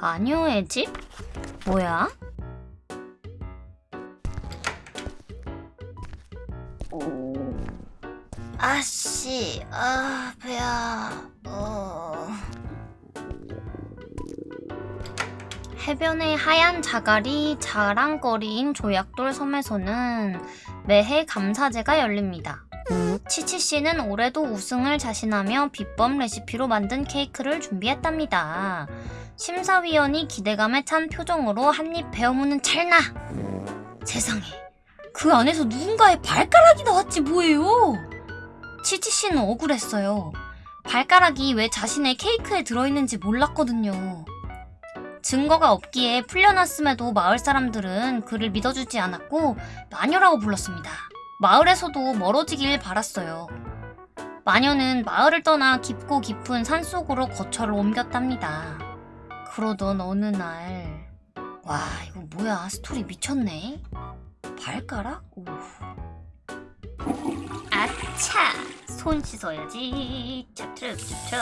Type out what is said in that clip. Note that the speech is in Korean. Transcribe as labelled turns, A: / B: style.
A: 마녀의 집? 뭐야? 아씨, 아, 배야, 어. 해변의 하얀 자갈이 자랑거리인 조약돌 섬에서는 매해 감사제가 열립니다. 치치 씨는 올해도 우승을 자신하며 비법 레시피로 만든 케이크를 준비했답니다. 심사위원이 기대감에 찬 표정으로 한입 베어무는 찰나! 세상에, 그 안에서 누군가의 발가락이 나왔지 뭐예요? 치치 씨는 억울했어요. 발가락이 왜 자신의 케이크에 들어있는지 몰랐거든요. 증거가 없기에 풀려났음에도 마을 사람들은 그를 믿어주지 않았고 마녀라고 불렀습니다. 마을에서도 멀어지길 바랐어요. 마녀는 마을을 떠나 깊고 깊은 산속으로 거처를 옮겼답니다. 그러던 어느 날, 와, 이거 뭐야, 스토리 미쳤네? 발가락? 오. 아차! 손 씻어야지. 찹찹찹찹.